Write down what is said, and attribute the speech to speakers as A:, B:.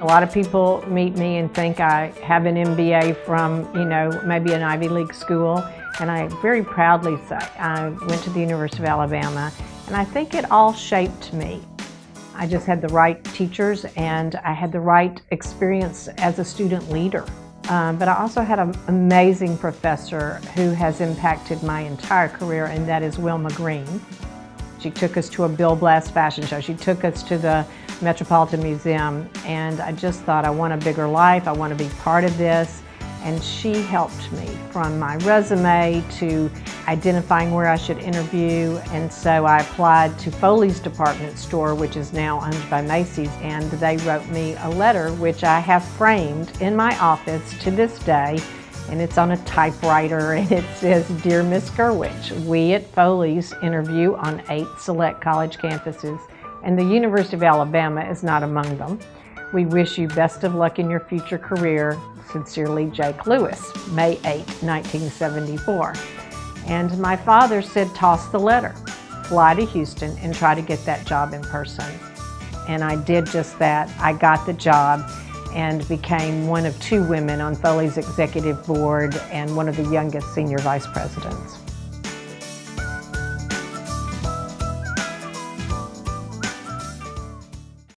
A: A lot of people meet me and think I have an MBA from, you know, maybe an Ivy League school, and I very proudly say I went to the University of Alabama, and I think it all shaped me. I just had the right teachers and I had the right experience as a student leader. Um, but I also had an amazing professor who has impacted my entire career, and that is Wilma Green. She took us to a Bill Blass fashion show. She took us to the Metropolitan Museum and I just thought I want a bigger life, I want to be part of this. And she helped me from my resume to identifying where I should interview. And so I applied to Foley's department store which is now owned by Macy's and they wrote me a letter which I have framed in my office to this day and it's on a typewriter and it says, Dear Miss Gerwich, we at Foley's interview on eight select college campuses and the University of Alabama is not among them. We wish you best of luck in your future career. Sincerely, Jake Lewis, May 8, 1974. And my father said, toss the letter, fly to Houston and try to get that job in person. And I did just that. I got the job and became one of two women on Foley's executive board and one of the youngest senior vice presidents.